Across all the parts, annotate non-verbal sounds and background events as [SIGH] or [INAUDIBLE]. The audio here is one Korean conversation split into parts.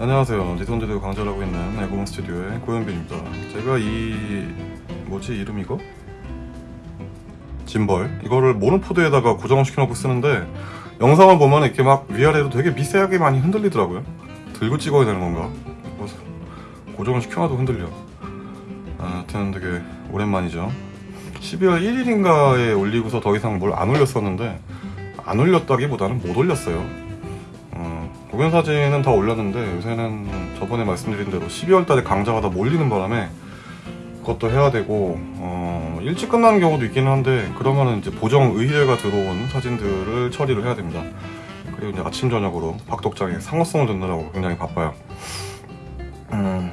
안녕하세요. 니돈제도 강좌라고 있는 애고문 스튜디오의 고현빈입니다. 제가 이 뭐지 이름 이거? 짐벌 이거를 모노포드에다가 고정을 시켜놓고 쓰는데 영상을 보면 이렇게 막 위아래로 되게 미세하게 많이 흔들리더라고요. 들고 찍어야 되는 건가? 그래서 고정을 시켜놔도 흔들려. 아무튼 되게 오랜만이죠. 12월 1일인가에 올리고서 더 이상 뭘 안 올렸었는데 안 올렸다기보다는 못 올렸어요. 어, 공연 사진은 다 올렸는데 요새는 저번에 말씀드린 대로 12월 달에 강좌가 다 몰리는 바람에 그것도 해야 되고 어, 일찍 끝나는 경우도 있기는 한데 그러면은 이제 보정 의뢰가 들어온 사진들을 처리를 해야 됩니다. 그리고 이제 아침 저녁으로 박독장에 상호성을 듣느라고 굉장히 바빠요. 음,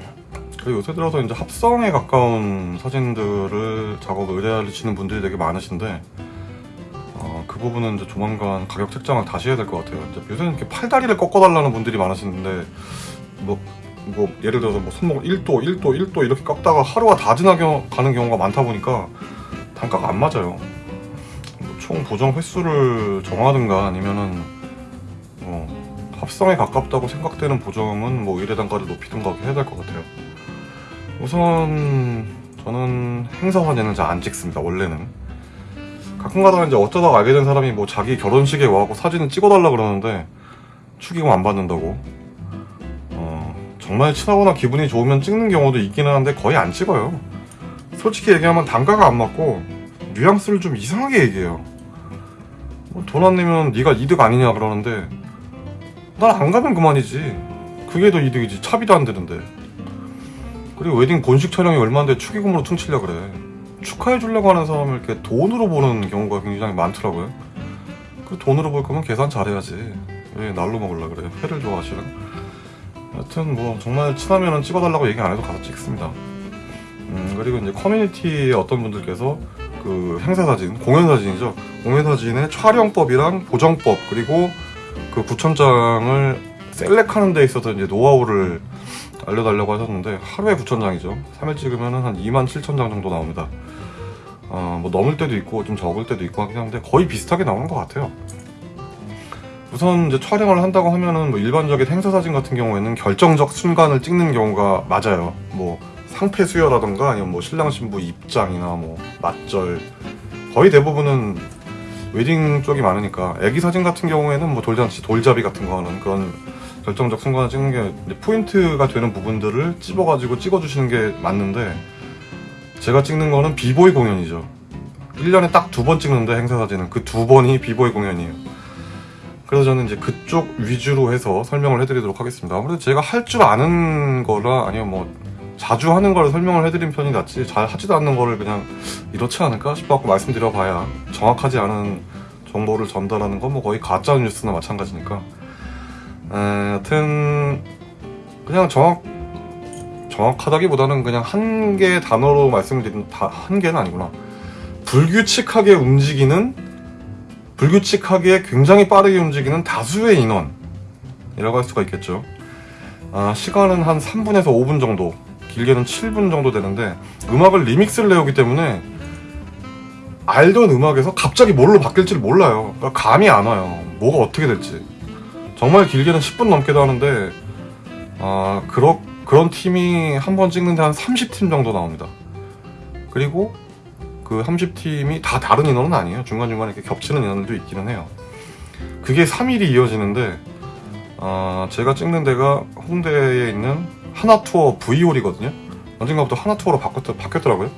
그리고 요새 들어서 이제 합성에 가까운 사진들을 작업 의뢰하시는 분들이 되게 많으신데 어, 그 부분은 이제 조만간 가격 책정을 다시 해야 될 것 같아요. 이제 요새는 이렇게 팔다리를 꺾어달라는 분들이 많으시는데 뭐, 뭐 예를 들어서 뭐 손목을 1도, 1도, 1도 이렇게 꺾다가 하루가 다 지나가는 경우가 많다 보니까 단가가 안 맞아요. 뭐 총 보정 횟수를 정하든가 아니면은 어, 합성에 가깝다고 생각되는 보정은 뭐 의뢰 단가를 높이든가 해야 될 것 같아요. 우선 저는 행사 사진은 잘 안 찍습니다. 원래는 가끔 가다가 이제 어쩌다가 알게 된 사람이 뭐 자기 결혼식에 와갖고 사진을 찍어달라 그러는데 축의금 안 받는다고. 어, 정말 친하거나 기분이 좋으면 찍는 경우도 있기는 한데 거의 안 찍어요. 솔직히 얘기하면 단가가 안 맞고 뉘앙스를 좀 이상하게 얘기해요. 뭐돈안 내면 네가 이득 아니냐 그러는데 난 안 가면 그만이지. 그게 더 이득이지. 차비도 안 되는데. 그리고 웨딩 본식 촬영이 얼마인데 축의금으로 퉁치려 그래 축하해 주려고 하는 사람을 이렇게 돈으로 보는 경우가 굉장히 많더라고요. 그 돈으로 볼 거면 계산 잘해야지. 왜 날로 먹으려 그래? 회를 좋아하시나? 여튼 뭐 정말 친하면은 찍어달라고 얘기 안 해도 가서 찍습니다. 음 그리고 이제 커뮤니티에 어떤 분들께서 그 행사 사진, 공연 사진이죠. 공연 사진의 촬영법이랑 보정법 그리고 그 구천장을 셀렉하는 데 있어서 이제 노하우를 알려달라고 하셨는데 하루에 9천장이죠 3일 찍으면 한 2만 7천 장 정도 나옵니다 어, 뭐 넘을 때도 있고 좀 적을 때도 있고 하긴 한데 거의 비슷하게 나오는 것 같아요. 우선 이제 촬영을 한다고 하면은 뭐 일반적인 행사 사진 같은 경우에는 결정적 순간을 찍는 경우가 맞아요. 뭐 상패 수여라던가 아니면 뭐 신랑 신부 입장이나 뭐 맞절. 거의 대부분은 웨딩 쪽이 많으니까 애기 사진 같은 경우에는 뭐 돌잔치 돌잡이 같은 거는 그런 결정적 순간을 찍는 게 포인트가 되는 부분들을 찝어가지고 찍어주시는 게 맞는데 제가 찍는 거는 비보이 공연이죠. 1년에 딱 두 번 찍는데 행사 사진은. 그 두 번이 비보이 공연이에요. 그래서 저는 이제 그쪽 위주로 해서 설명을 해드리도록 하겠습니다. 아무래도 제가 할 줄 아는 거라 아니면 뭐 자주 하는 걸 설명을 해드린 편이 낫지 잘 하지도 않는 거를 그냥 이렇지 않을까 싶어갖고 말씀드려봐야 정확하지 않은 정보를 전달하는 건 뭐 거의 가짜 뉴스나 마찬가지니까. 에, 여튼 그냥 정확 정확하다기보다는 그냥 한 개 단어로 말씀드리면 다한 개는 아니구나. 불규칙하게 움직이는 불규칙하게 굉장히 빠르게 움직이는 다수의 인원 이라고 할 수가 있겠죠. 아, 시간은 한 3분에서 5분 정도 길게는 7분 정도 되는데 음악을 리믹스를 내오기 때문에 알던 음악에서 갑자기 뭘로 바뀔지를 몰라요. 그러니까 감이 안 와요. 뭐가 어떻게 될지. 정말 길게는 10분 넘게도 하는데 아 그러, 그런 팀이 한 번 찍는데 한 30팀 정도 나옵니다. 그리고 그 30팀이 다 다른 인원은 아니에요. 중간중간에 이렇게 겹치는 인원들도 있기는 해요. 그게 3일이 이어지는데 아 제가 찍는 데가 홍대에 있는 하나투어 V홀이거든요. 언젠가부터 하나투어로 바뀌었, 바뀌었더라고요.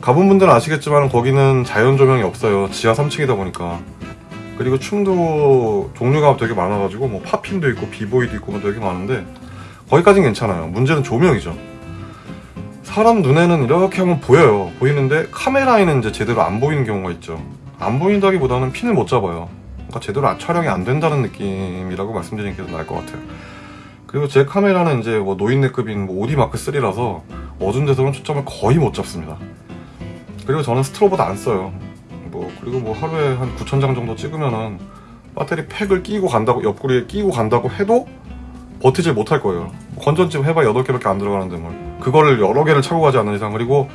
가본 분들은 아시겠지만 거기는 자연 조명이 없어요. 지하 3층이다 보니까. 그리고 춤도 종류가 되게 많아가지고 뭐 팝핑도 있고 비보이도 있고 뭐 되게 많은데 거기까진 괜찮아요. 문제는 조명이죠. 사람 눈에는 이렇게 하면 보여요. 보이는데 카메라에는 이제 제대로 안 보이는 경우가 있죠. 안 보인다기보다는 핀을 못 잡아요. 그러니까 제대로 아- 촬영이 안 된다는 느낌이라고 말씀드리는 게 더 나을 것 같아요. 그리고 제 카메라는 이제 뭐 노인네급인 뭐 오디 마크 3라서 어두운 데서는 초점을 거의 못 잡습니다. 그리고 저는 스트로보도 안 써요. 뭐 그리고 뭐 하루에 한 9천 장 정도 찍으면은 배터리 팩을 끼고 간다고 옆구리에 끼고 간다고 해도 버티질 못할 거예요. 건전지 해봐야 8개밖에 안 들어가는데 뭘. 그거를 여러 개를 차고 가지 않는 이상. 그리고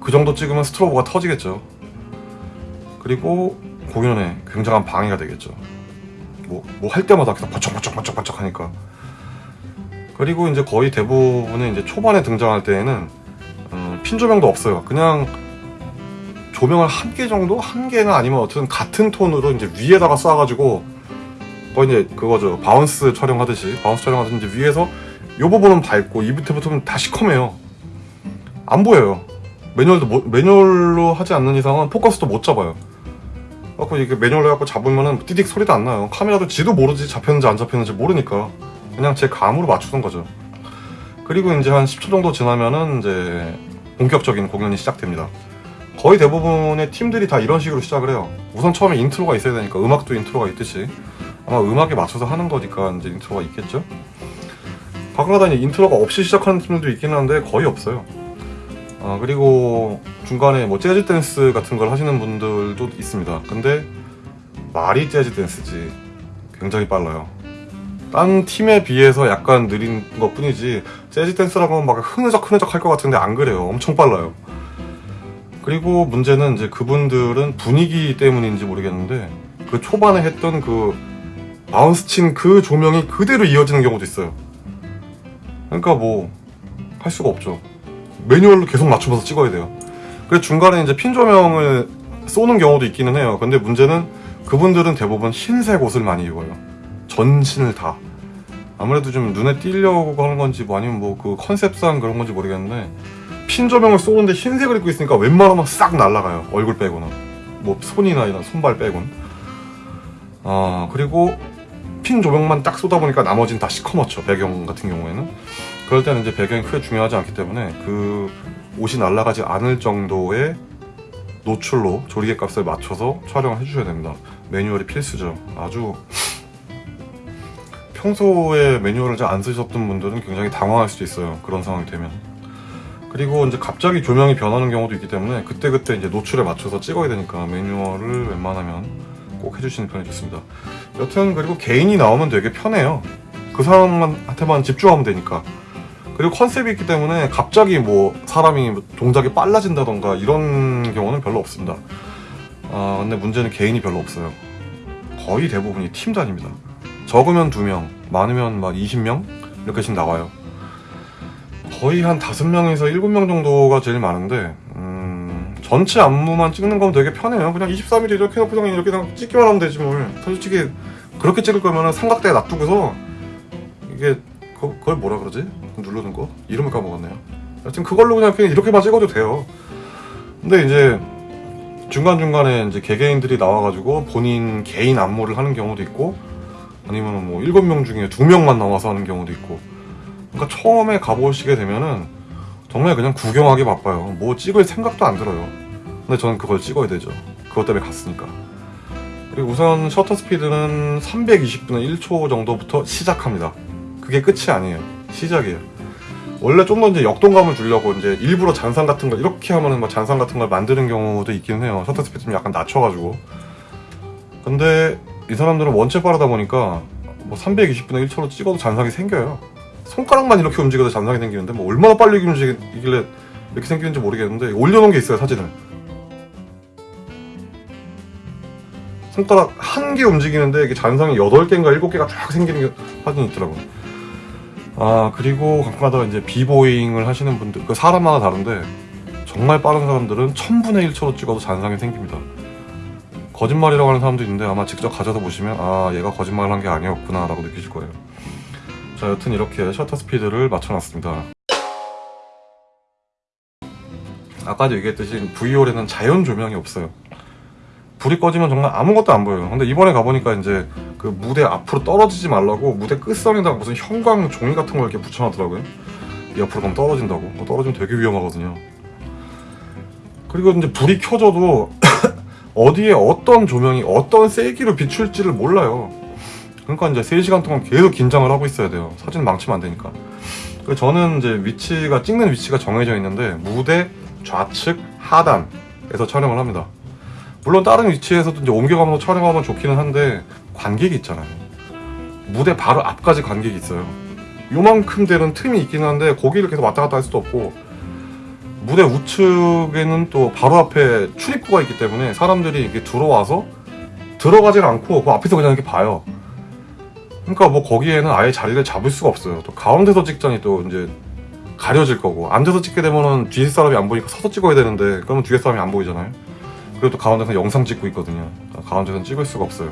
그 정도 찍으면 스트로보가 터지겠죠. 그리고 공연에 굉장한 방해가 되겠죠. 뭐 뭐 할 때마다 그냥 번쩍번쩍 번쩍 번쩍 하니까. 그리고 이제 거의 대부분은 이제 초반에 등장할 때에는 음, 핀 조명도 없어요. 그냥 조명을 한 개 정도? 한 개는 아니면 어쨌든 같은 톤으로 이제 위에다가 쏴가지고 거의 이제 그거죠. 바운스 촬영하듯이 바운스 촬영하듯이 이제 위에서 요 부분은 밝고 이 밑에부터는 다 시커매요. 안 보여요. 매뉴얼도 못- 매뉴얼로 하지 않는 이상은 포커스도 못 잡아요. 그래갖고 이게 매뉴얼로 해갖고 잡으면은 띠딕 소리도 안 나요. 카메라도 지도 모르지 잡혔는지 안 잡혔는지 모르니까 그냥 제 감으로 맞추던 거죠. 그리고 이제 한 10초 정도 지나면은 이제 본격적인 공연이 시작됩니다. 거의 대부분의 팀들이 다 이런 식으로 시작을 해요. 우선 처음에 인트로가 있어야 되니까 음악도 인트로가 있듯이 아마 음악에 맞춰서 하는 거니까 이제 인트로가 있겠죠. 가끔가다 인트로가 없이 시작하는 팀들도 있긴 한데 거의 없어요. 아, 그리고 중간에 뭐 재즈 댄스 같은 걸 하시는 분들도 있습니다. 근데 말이 재즈 댄스지 굉장히 빨라요. 딴 팀에 비해서 약간 느린 것 뿐이지 재즈 댄스라고 하면 막 흐느적 흐느적 할 것 같은데 안 그래요. 엄청 빨라요. 그리고 문제는 이제 그분들은 분위기 때문인지 모르겠는데 그 초반에 했던 그 바운스 친 그 조명이 그대로 이어지는 경우도 있어요. 그러니까 뭐 할 수가 없죠. 매뉴얼로 계속 맞추면서 찍어야 돼요. 그래서 중간에 이제 핀 조명을 쏘는 경우도 있기는 해요. 근데 문제는 그분들은 대부분 흰색 옷을 많이 입어요. 전신을 다. 아무래도 좀 눈에 띄려고 하는 건지 뭐 아니면 뭐 그 컨셉상 그런 건지 모르겠는데 핀 조명을 쏘는데 흰색을 입고 있으니까 웬만하면 싹 날아가요. 얼굴 빼고는. 뭐 손이나 이런 손발 빼곤. 아 그리고 핀 조명만 딱 쏘다 보니까 나머지는 다 시커멓죠. 배경 같은 경우에는. 그럴 때는 이제 배경이 크게 중요하지 않기 때문에 그 옷이 날아가지 않을 정도의 노출로 조리개 값을 맞춰서 촬영을 해주셔야 됩니다. 매뉴얼이 필수죠. 아주 [LAUGHS] 평소에 매뉴얼을 잘 안 쓰셨던 분들은 굉장히 당황할 수도 있어요. 그런 상황이 되면. 그리고 이제 갑자기 조명이 변하는 경우도 있기 때문에 그때그때 이제 노출에 맞춰서 찍어야 되니까 매뉴얼을 웬만하면 꼭 해주시는 편이 좋습니다. 여튼 그리고 개인이 나오면 되게 편해요. 그 사람한테만 집중하면 되니까. 그리고 컨셉이 있기 때문에 갑자기 뭐 사람이 동작이 빨라진다던가 이런 경우는 별로 없습니다. 아 근데 문제는 개인이 별로 없어요. 거의 대부분이 팀 단위입니다. 적으면 2명, 많으면 막 20명 이렇게씩 나와요. 거의 한 5명에서 7명 정도가 제일 많은데 음, 전체 안무만 찍는 건 되게 편해요. 그냥 23mm 이렇게 놓고 그냥 이렇게 그냥 찍기만 하면 되지 뭘. 솔직히 그렇게 찍을 거면 삼각대에 놔두고서 이게 그, 그걸 뭐라 그러지? 누르는 거? 이름을 까먹었네요. 하여튼 그걸로 그냥, 그냥 이렇게만 찍어도 돼요. 근데 이제 중간중간에 이제 개개인들이 나와가지고 본인 개인 안무를 하는 경우도 있고 아니면 뭐 일곱 명 중에 두 명만 나와서 하는 경우도 있고 그러니까 처음에 가보시게 되면은 정말 그냥 구경하기 바빠요. 뭐 찍을 생각도 안 들어요. 근데 저는 그걸 찍어야 되죠. 그것 때문에 갔으니까. 그리고 우선 셔터 스피드는 320분의 1초 정도부터 시작합니다. 그게 끝이 아니에요. 시작이에요. 원래 좀 더 이제 역동감을 주려고 이제 일부러 잔상 같은 거 이렇게 하면은 막 잔상 같은 걸 만드는 경우도 있긴 해요. 셔터 스피드 좀 약간 낮춰가지고. 근데 이 사람들은 원체 빠르다 보니까 뭐 320분의 1초로 찍어도 잔상이 생겨요. 손가락만 이렇게 움직여도 잔상이 생기는데 뭐 얼마나 빨리 움직이길래 이렇게 생기는지 모르겠는데 올려놓은 게 있어요 사진을. 손가락 한 개 움직이는데 이게 잔상이 8개인가 7개가 쫙 생기는 게 사진이 있더라고요. 아 그리고 가끔가다 이제 비보잉을 하시는 분들 그 사람마다 다른데 정말 빠른 사람들은 1000분의 1초로 찍어도 잔상이 생깁니다. 거짓말이라고 하는 사람도 있는데 아마 직접 가져다 보시면 아 얘가 거짓말을 한 게 아니었구나 라고 느끼실 거예요. 자 여튼 이렇게 셔터 스피드를 맞춰놨습니다. 아까도 얘기했듯이 V홀에는 자연 조명이 없어요. 불이 꺼지면 정말 아무것도 안 보여요. 근데 이번에 가보니까 이제 그 무대 앞으로 떨어지지 말라고 무대 끝선에다가 무슨 형광 종이 같은 걸 이렇게 붙여놨더라고요. 이 앞으로 가면 떨어진다고. 뭐 떨어지면 되게 위험하거든요. 그리고 이제 불이 켜져도 [COUGHS] 어디에 어떤 조명이 어떤 세기로 비출지를 몰라요. 그러니까 이제 3시간 동안 계속 긴장을 하고 있어야 돼요. 사진 망치면 안 되니까. 그래서 저는 이제 위치가, 찍는 위치가 정해져 있는데 무대 좌측 하단에서 촬영을 합니다. 물론 다른 위치에서도 이제 옮겨가면서 촬영하면 좋기는 한데 관객이 있잖아요. 무대 바로 앞까지 관객이 있어요. 요만큼 되는 틈이 있긴 한데 거기를 계속 왔다 갔다 할 수도 없고 무대 우측에는 또 바로 앞에 출입구가 있기 때문에 사람들이 이렇게 들어와서 들어가질 않고 그 앞에서 그냥 이렇게 봐요. 그러니까 뭐 거기에는 아예 자리를 잡을 수가 없어요. 또 가운데서 찍자니 또 이제 가려질 거고 앉아서 찍게 되면은 뒤에 사람이 안 보니까 서서 찍어야 되는데 그러면 뒤에 사람이 안 보이잖아요. 또 가운데서 영상 찍고 있거든요. 가운데서는 찍을 수가 없어요.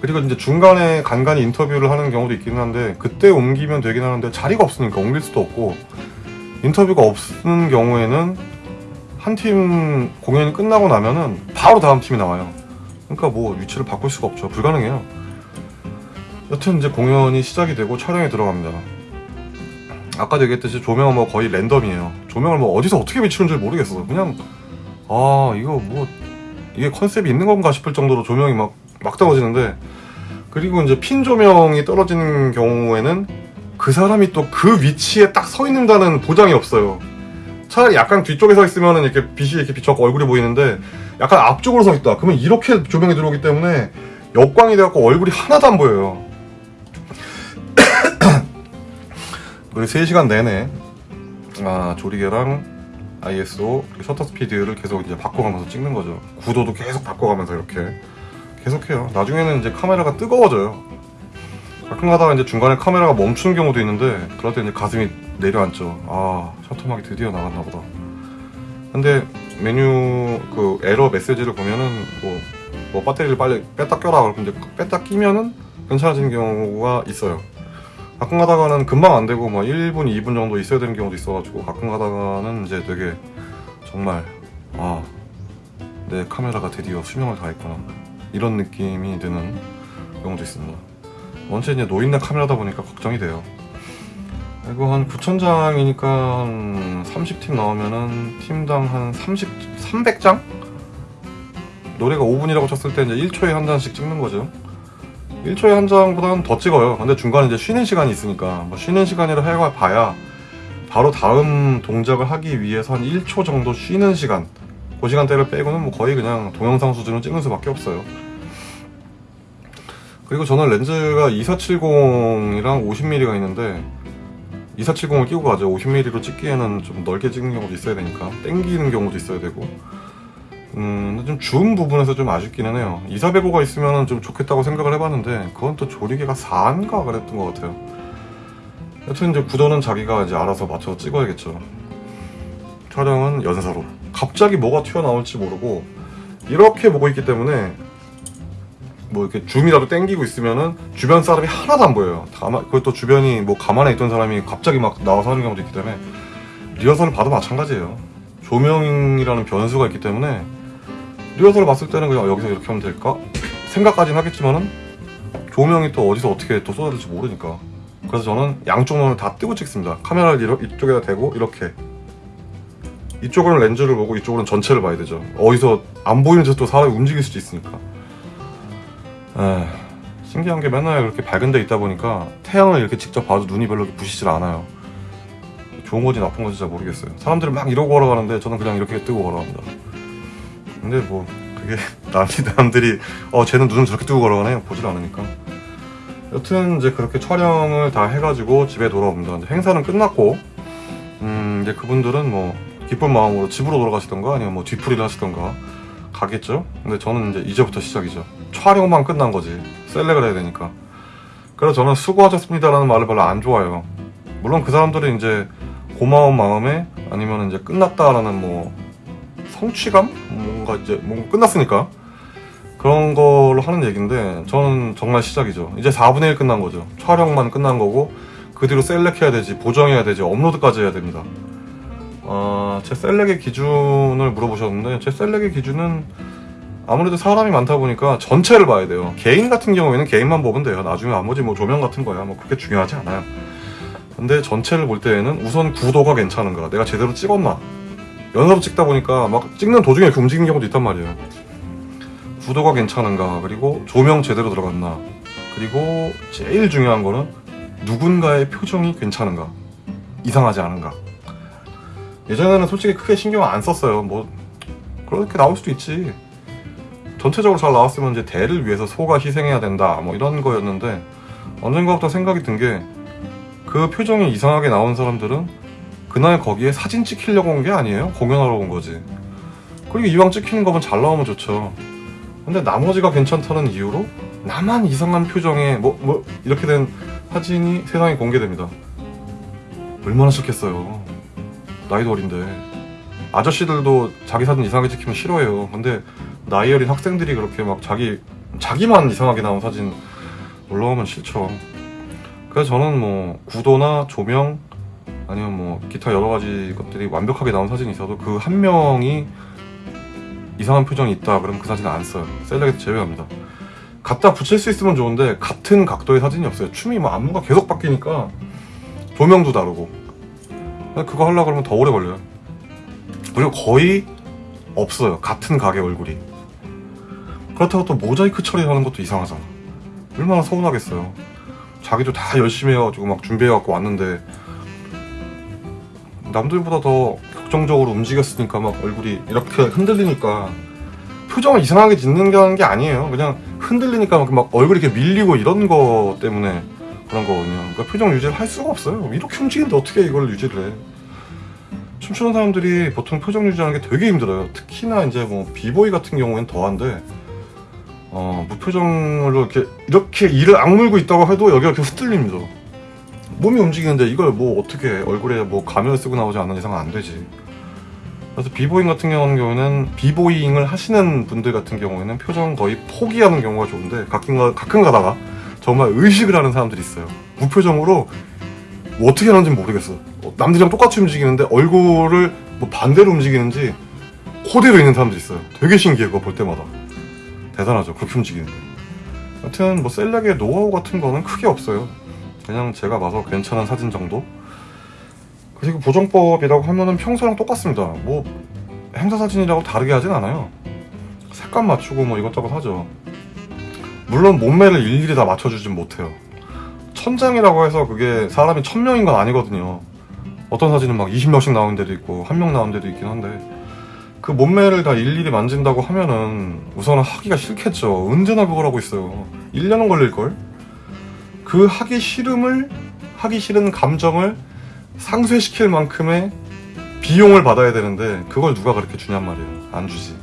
그리고 이제 중간에 간간히 인터뷰를 하는 경우도 있기는 한데 그때 옮기면 되긴 하는데 자리가 없으니까 옮길 수도 없고 인터뷰가 없는 경우에는 한 팀 공연이 끝나고 나면은 바로 다음 팀이 나와요. 그러니까 뭐 위치를 바꿀 수가 없죠. 불가능해요. 여튼 이제 공연이 시작이 되고 촬영에 들어갑니다. 아까도 얘기했듯이 조명은 뭐 거의 랜덤이에요. 조명을 뭐 어디서 어떻게 비추는 줄 모르겠어. 그냥 아 이거 뭐 이게 컨셉이 있는 건가 싶을 정도로 조명이 막 막 떨어지는데 그리고 이제 핀 조명이 떨어지는 경우에는 그 사람이 또 그 위치에 딱 서 있는다는 보장이 없어요. 차라리 약간 뒤쪽에 서 있으면 이렇게 빛이 이렇게 비춰서 얼굴이 보이는데 약간 앞쪽으로 서 있다. 그러면 이렇게 조명이 들어오기 때문에 역광이 돼갖고 얼굴이 하나도 안 보여요. [COUGHS] 그리고 3시간 내내 아, 조리개랑 ISO 셔터 스피드를 계속 이제 바꿔가면서 찍는 거죠. 구도도 계속 바꿔가면서 이렇게 계속해요. 나중에는 이제 카메라가 뜨거워져요. 가끔 가다가 이제 중간에 카메라가 멈추는 경우도 있는데 그럴 때 이제 가슴이 내려앉죠. 아 셔터막이 드디어 나갔나 보다. 근데 메뉴 그 에러 메시지를 보면은 뭐, 뭐 배터리를 빨리 뺐다 껴라 그러면 이제 뺐다 끼면은 괜찮아지는 경우가 있어요. 가끔 가다가는 금방 안 되고 뭐 1분, 2분 정도 있어야 되는 경우도 있어가지고 가끔 가다가는 이제 되게 정말 아 내 카메라가 드디어 수명을 다했구나 이런 느낌이 드는 경우도 있습니다. 원체 이제 노인네 카메라다 보니까 걱정이 돼요. 이거 한 9,000장이니까 한 30팀 나오면은 팀당 한 30, 300장? 노래가 5분이라고 쳤을 때 이제 1초에 한 장씩 찍는 거죠. 1초에 한 장보다는 더 찍어요. 근데 중간에 이제 쉬는 시간이 있으니까 뭐 쉬는 시간이라 해가 봐야 바로 다음 동작을 하기 위해서 한 1초 정도 쉬는 시간 그 시간대를 빼고는 뭐 거의 그냥 동영상 수준으로 찍는 수밖에 없어요. 그리고 저는 렌즈가 2470이랑 50mm가 있는데 2470을 끼고 가죠. 50mm로 찍기에는 좀 넓게 찍는 경우도 있어야 되니까 땡기는 경우도 있어야 되고 음, 좀줌 부분에서 좀 아쉽기는 해요. 2405가 있으면 좀 좋겠다고 생각을 해봤는데 그건 또 조리개가 4인가 그랬던 것 같아요. 여튼 이제 구도는 자기가 이제 알아서 맞춰서 찍어야겠죠. 촬영은 연사로. 갑자기 뭐가 튀어나올지 모르고 이렇게 보고 있기 때문에 뭐 이렇게 줌이라도 땡기고 있으면은 주변 사람이 하나도 안 보여요. 가만 그것도 주변이 뭐 가만히 있던 사람이 갑자기 막 나와서 하는 경우도 있기 때문에 리허설을 봐도 마찬가지예요. 조명이라는 변수가 있기 때문에 리허설을 봤을 때는 그냥 여기서 이렇게 하면 될까 생각까지는 하겠지만은 조명이 또 어디서 어떻게 또 쏟아질지 모르니까 그래서 저는 양쪽 눈을 다 뜨고 찍습니다. 카메라를 이쪽에다 대고 이렇게 이쪽으로는 렌즈를 보고 이쪽으로는 전체를 봐야 되죠. 어디서 안 보이는 데서 또 사람이 움직일 수도 있으니까. 에 신기한 게 맨날 그렇게 밝은 데 있다 보니까 태양을 이렇게 직접 봐도 눈이 별로 부시질 않아요. 좋은 건지 나쁜 건지 잘 모르겠어요. 사람들은 막 이러고 걸어가는데 저는 그냥 이렇게 뜨고 걸어갑니다. 근데 뭐 그게 [LAUGHS] 남이 남들이 어 쟤는 눈을 저렇게 뜨고 걸어가네 보질 않으니까. 여튼 이제 그렇게 촬영을 다 해가지고 집에 돌아옵니다. 이제 행사는 끝났고 음 이제 그분들은 뭐 기쁜 마음으로 집으로 돌아가시던가 아니면 뭐 뒤풀이를 하시던가 가겠죠. 근데 저는 이제 이제부터 시작이죠. 촬영만 끝난 거지. 셀렉을 해야 되니까. 그래서 저는 수고하셨습니다 라는 말을 별로 안 좋아해요. 물론 그 사람들은 이제 고마운 마음에 아니면 이제 끝났다 라는 뭐 성취감? 뭔가 이제 뭔가 끝났으니까 그런 걸로 하는 얘기인데 저는 정말 시작이죠. 이제 4분의 1 끝난 거죠. 촬영만 끝난 거고 그 뒤로 셀렉해야 되지, 보정해야 되지, 업로드까지 해야 됩니다. 어, 제 셀렉의 기준을 물어보셨는데 제 셀렉의 기준은 아무래도 사람이 많다 보니까 전체를 봐야 돼요. 개인 같은 경우에는 개인만 보면 돼요. 나중에 나머지 뭐 조명 같은 거야 뭐 그렇게 중요하지 않아요. 근데 전체를 볼 때에는 우선 구도가 괜찮은가, 내가 제대로 찍었나. 연습 찍다 보니까 막 찍는 도중에 이렇게 움직이는 경우도 있단 말이에요. 구도가 괜찮은가, 그리고 조명 제대로 들어갔나, 그리고 제일 중요한 거는 누군가의 표정이 괜찮은가, 이상하지 않은가. 예전에는 솔직히 크게 신경 안 썼어요. 뭐 그렇게 나올 수도 있지. 전체적으로 잘 나왔으면 이제 대를 위해서 소가 희생해야 된다. 뭐 이런 거였는데 언젠가부터 생각이 든 게 그 표정이 이상하게 나온 사람들은 그날 거기에 사진 찍히려고 온 게 아니에요. 공연하러 온 거지. 그리고 이왕 찍히는 거면 잘 나오면 좋죠. 근데 나머지가 괜찮다는 이유로 나만 이상한 표정에 뭐, 뭐 이렇게 된 사진이 세상에 공개됩니다. 얼마나 싫겠어요. 나이도 어린데. 아저씨들도 자기 사진 이상하게 찍히면 싫어해요. 근데 나이 어린 학생들이 그렇게 막 자기, 자기만 이상하게 나온 사진 올라오면 싫죠. 그래서 저는 뭐 구도나 조명 아니면 뭐 기타 여러 가지 것들이 완벽하게 나온 사진이 있어도 그 한 명이 이상한 표정이 있다 그러면 그 사진을 안 써요. 셀렉에서 제외합니다. 갖다 붙일 수 있으면 좋은데 같은 각도의 사진이 없어요. 춤이 뭐 안무가 계속 바뀌니까 조명도 다르고 그거 하려고 그러면 더 오래 걸려요. 그리고 거의 없어요. 같은 가게 얼굴이. 그렇다고 또 모자이크 처리하는 것도 이상하잖아. 얼마나 서운하겠어요. 자기도 다 열심히 해가지고 막 준비해갖고 왔는데 남들보다 더 격정적으로 움직였으니까 막 얼굴이 이렇게 흔들리니까 표정을 이상하게 짓는 게 아니에요. 그냥 흔들리니까 막, 막 얼굴이 이렇게 밀리고 이런 거 때문에 그런 거거든요. 그러니까 표정 유지를 할 수가 없어요. 이렇게 움직이는데 어떻게 이걸 유지를 해? 춤추는 사람들이 보통 표정 유지하는 게 되게 힘들어요. 특히나 이제 뭐 비보이 같은 경우에는 더한데 어, 무표정으로 이렇게 이렇게 이를 악물고 있다고 해도 여기가 이렇게 흔들립니다. 몸이 움직이는데 이걸 뭐 어떻게 얼굴에 뭐 가면을 쓰고 나오지 않는 이상은 안 되지. 그래서 비보잉 같은 경우는 비보잉을 하시는 분들 같은 경우에는 표정 거의 포기하는 경우가 좋은데 가끔, 가, 가끔 가다가 정말 의식을 하는 사람들이 있어요. 무표정으로 뭐 어떻게 하는지 모르겠어. 어, 남들이랑 똑같이 움직이는데 얼굴을 뭐 반대로 움직이는지 코대로 있는 사람들이 있어요. 되게 신기해 그거 볼 때마다. 대단하죠. 그렇게 움직이는데. 하여튼 뭐 셀렉의 노하우 같은 거는 크게 없어요. 그냥 제가 봐서 괜찮은 사진 정도? 그리고 보정법이라고 하면은 평소랑 똑같습니다. 뭐 행사 사진이라고 다르게 하진 않아요. 색감 맞추고 뭐 이것저것 하죠. 물론 몸매를 일일이 다 맞춰주진 못해요. 천장이라고 해서 그게 사람이 천명인 건 아니거든요. 어떤 사진은 막 20명씩 나오는 데도 있고 한 명 나오는 데도 있긴 한데 그 몸매를 다 일일이 만진다고 하면은 우선은 하기가 싫겠죠. 언제나 그걸 하고 있어요. 1년은 걸릴걸? 그 하기 싫음을 하기 싫은 감정을 상쇄시킬 만큼의 비용을 받아야 되는데 그걸 누가 그렇게 주냔 말이에요. 안 주지.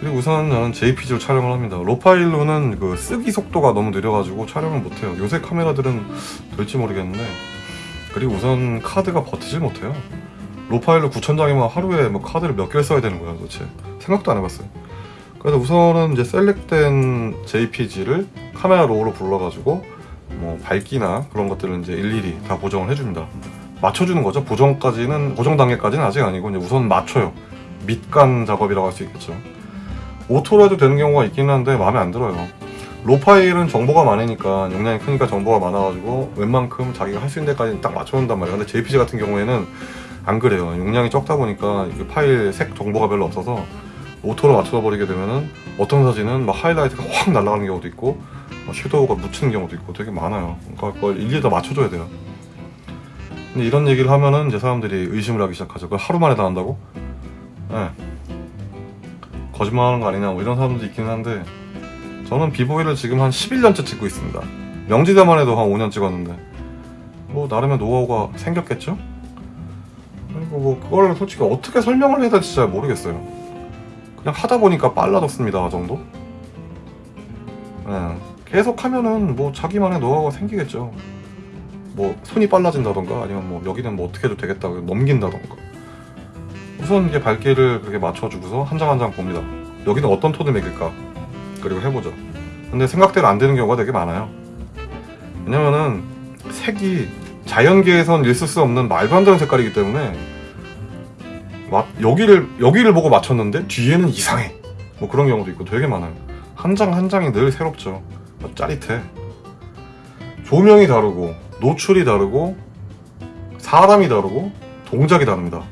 그리고 우선 저는 JPG로 촬영을 합니다. 로파일로는 그 쓰기 속도가 너무 느려가지고 촬영을 못해요. 요새 카메라들은 될지 모르겠는데. 그리고 우선 카드가 버티질 못해요. RAW 파일로 9천장이면 하루에 뭐 카드를 몇 개를 써야 되는 거야 도대체. 생각도 안 해봤어요. 그래서 우선은 이제 셀렉된 JPG를 Camera Raw로 불러가지고 뭐 밝기나 그런 것들은 이제 일일이 다 보정을 해줍니다. 맞춰주는 거죠. 보정까지는 보정 단계까지는 아직 아니고 이제 우선 맞춰요. 밑간 작업이라고 할 수 있겠죠. 오토로 해도 되는 경우가 있긴 한데 마음에 안 들어요. RAW 파일은 정보가 많으니까 용량이 크니까 정보가 많아가지고 웬만큼 자기가 할 수 있는 데까지 딱 맞춰놓는단 말이에요. 근데 JPG 같은 경우에는 안 그래요. 용량이 적다 보니까 파일 색 정보가 별로 없어서 오토로 맞춰버리게 되면은 어떤 사진은 막 하이라이트가 확 날아가는 경우도 있고 뭐 shadow가 묻히는 경우도 있고 되게 많아요. 그러니까 그걸 일일이 다 맞춰줘야 돼요. 근데 이런 얘기를 하면은 이제 사람들이 의심을 하기 시작하죠. 그걸 하루 만에 다 한다고? 네. 거짓말하는 거 아니냐 뭐 이런 사람들도 있긴 한데 저는 비보이를 지금 한 11년째 찍고 있습니다. 명지대만 해도 한 5년 찍었는데 뭐 나름의 노하우가 생겼겠죠? 그리고 뭐 그걸 솔직히 어떻게 설명을 해야 될지 잘 모르겠어요. 그냥 하다 보니까 빨라졌습니다 정도? 네. 계속 하면은 뭐 자기만의 노하우가 생기겠죠. 뭐 손이 빨라진다던가 아니면 뭐 여기는 뭐 어떻게 해도 되겠다 넘긴다던가. 우선 이제 밝기를 그렇게 맞춰주고서 한 장 한 장 봅니다. 여기는 어떤 톤을 매길까? 그리고 해보죠. 근데 생각대로 안 되는 경우가 되게 많아요. 왜냐면은 색이 자연계에선 있을 수 없는 말도 안 되는 색깔이기 때문에 마, 여기를 여기를 보고 맞췄는데 뒤에는 이상해. 뭐 그런 경우도 있고 되게 많아요. 한 장한 장이 늘 새롭죠 짜릿해. 조명이 다르고 노출이 다르고 사람이 다르고 동작이 다릅니다.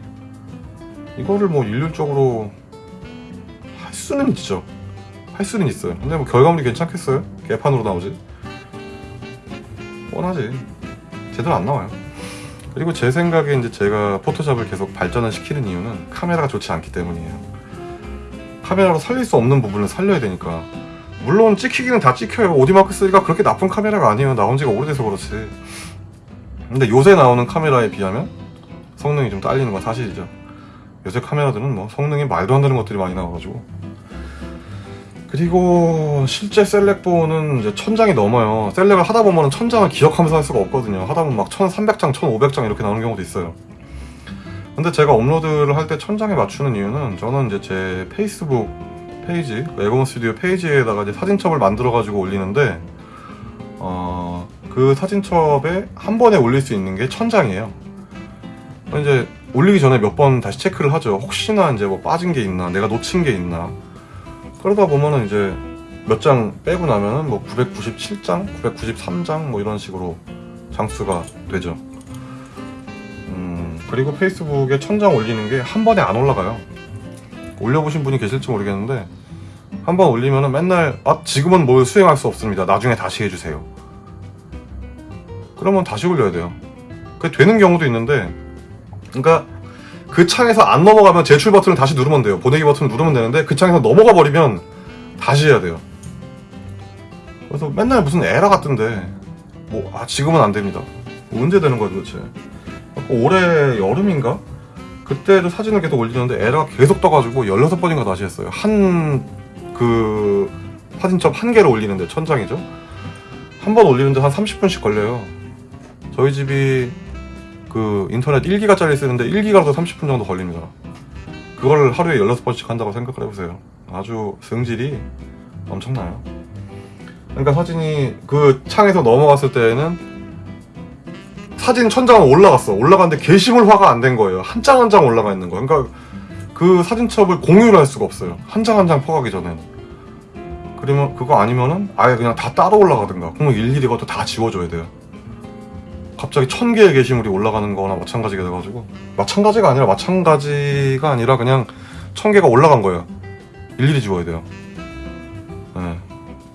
이거를 뭐 일률적으로 할 수는 있죠. 할 수는 있어요. 근데 뭐 결과물이 괜찮겠어요? 개판으로 나오지? 뻔하지. 제대로 안 나와요. 그리고 제 생각에 이제 제가 포토샵을 계속 발전을 시키는 이유는 카메라가 좋지 않기 때문이에요. 카메라로 살릴 수 없는 부분을 살려야 되니까. 물론 찍히기는 다 찍혀요. 오디마크3가 그렇게 나쁜 카메라가 아니에요. 나온 지가 오래돼서 그렇지. 근데 요새 나오는 카메라에 비하면 성능이 좀 딸리는 건 사실이죠. 요새 카메라들은 뭐 성능이 말도 안 되는 것들이 많이 나와가지고 그리고 실제 셀렉본은 이제 천장이 넘어요. 셀렉을 하다 보면 천장을 기억하면서 할 수가 없거든요. 하다 보면 막 1300장, 1500장 이렇게 나오는 경우도 있어요. 근데 제가 업로드를 할 때 천장에 맞추는 이유는 저는 이제 제 페이스북 페이지, 에고몬 스튜디오 페이지에다가 이제 사진첩을 만들어 가지고 올리는데, 어, 그 사진첩에 한 번에 올릴 수 있는 게 천장이에요. 이제 올리기 전에 몇 번 다시 체크를 하죠. 혹시나 이제 뭐 빠진 게 있나, 내가 놓친 게 있나. 그러다 보면은 이제 몇 장 빼고 나면은 뭐 997장, 993장 뭐 이런 식으로 장수가 되죠. 음, 그리고 페이스북에 천장 올리는 게 한 번에 안 올라가요. 올려보신 분이 계실지 모르겠는데 한번 올리면은 맨날 아 지금은 뭘 수행할 수 없습니다. 나중에 다시 해주세요. 그러면 다시 올려야 돼요. 그게 되는 경우도 있는데, 그러니까 그 창에서 안 넘어가면 제출 버튼을 다시 누르면 돼요. 보내기 버튼을 누르면 되는데 그 창에서 넘어가 버리면 다시 해야 돼요. 그래서 맨날 무슨 에러 같던데 뭐 아 지금은 안 됩니다. 뭐 언제 되는 거야 도대체? 올해 여름인가? 그때도 사진을 계속 올리는데 에러가 계속 떠가지고 16번인가 다시 했어요. 한 그 사진첩 한 개를 올리는데 천장이죠. 한 번 올리는데 한 30분씩 걸려요. 저희 집이 그 인터넷 1기가짜리 쓰는데 1기가라도 30분 정도 걸립니다. 그걸 하루에 16번씩 한다고 생각을 해보세요. 아주 성질이 엄청나요. 그러니까 사진이 그 창에서 넘어갔을 때에는 사진 천장은 올라갔어. 올라갔는데 게시물 화가 안 된 거예요. 한 장 한 장 올라가 있는 거예요. 그러니까 그 사진첩을 공유를 할 수가 없어요. 한 장 한 장 퍼가기 전엔. 그러면 그거 아니면은 아예 그냥 다 따로 올라가든가. 그러면 일일이 그것도 다 지워줘야 돼요. 갑자기 천 개의 게시물이 올라가는 거나 마찬가지가 돼가지고 마찬가지가 아니라 마찬가지가 아니라 그냥 천 개가 올라간 거예요. 일일이 지워야 돼요. 네.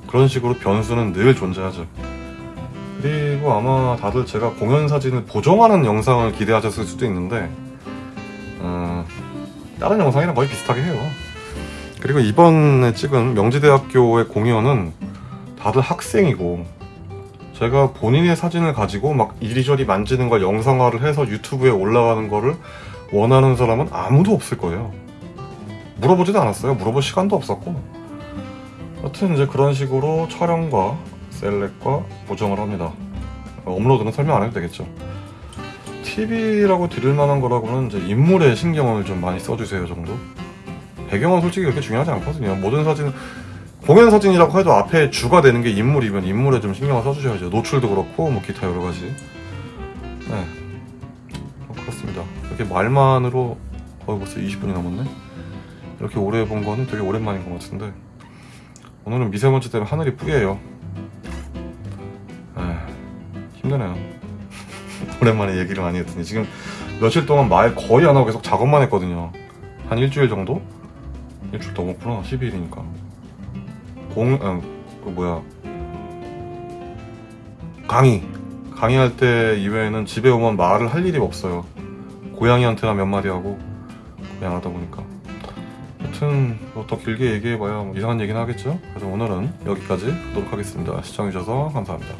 그런 식으로 변수는 늘 존재하죠. 그리고 아마 다들 제가 공연 사진을 보정하는 영상을 기대하셨을 수도 있는데 어, 다른 영상이랑 거의 비슷하게 해요. 그리고 이번에 찍은 명지대학교의 공연은 다들 학생이고 제가 본인의 사진을 가지고 막 이리저리 만지는 걸 영상화를 해서 유튜브에 올라가는 거를 원하는 사람은 아무도 없을 거예요. 물어보지도 않았어요. 물어볼 시간도 없었고. 여튼 이제 그런 식으로 촬영과 셀렉과 보정을 합니다. 어, 업로드는 설명 안 해도 되겠죠. TV라고 드릴 만한 거라고는 이제 인물에 신경을 좀 많이 써주세요 정도. 배경은 솔직히 그렇게 중요하지 않거든요. 모든 사진 공연 사진이라고 해도 앞에 주가 되는 게 인물이면 인물에 좀 신경을 써주셔야죠. 노출도 그렇고 뭐 기타 여러 가지. 네, 뭐 그렇습니다. 이렇게 말만으로 거의 벌써 20분이 넘었네. 이렇게 오래 본 거는 되게 오랜만인 것 같은데 오늘은 미세먼지 때문에 하늘이 뿌예요. 힘드네요. [LAUGHS] 오랜만에 얘기를 많이 했더니 지금 며칠 동안 말 거의 안 하고 계속 작업만 했거든요. 한 일주일 정도? 일주일 넘었구나. 12일이니까. 공, 아, 그 뭐야. 강의. 강의할 때 이외에는 집에 오면 말을 할 일이 없어요. 고양이한테나 몇 마디 하고 그냥 하다 보니까. 여튼 뭐 더 길게 얘기해봐야 뭐 이상한 얘기는 하겠죠? 그래서 오늘은 여기까지 하도록 하겠습니다. 시청해주셔서 감사합니다.